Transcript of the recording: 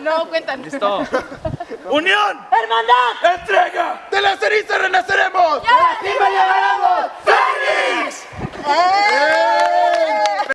No, cuéntanos. Listo. Unión. ¡Hermandad! Entrega. ¡De la ceniza renaceremos! ¡Y a la!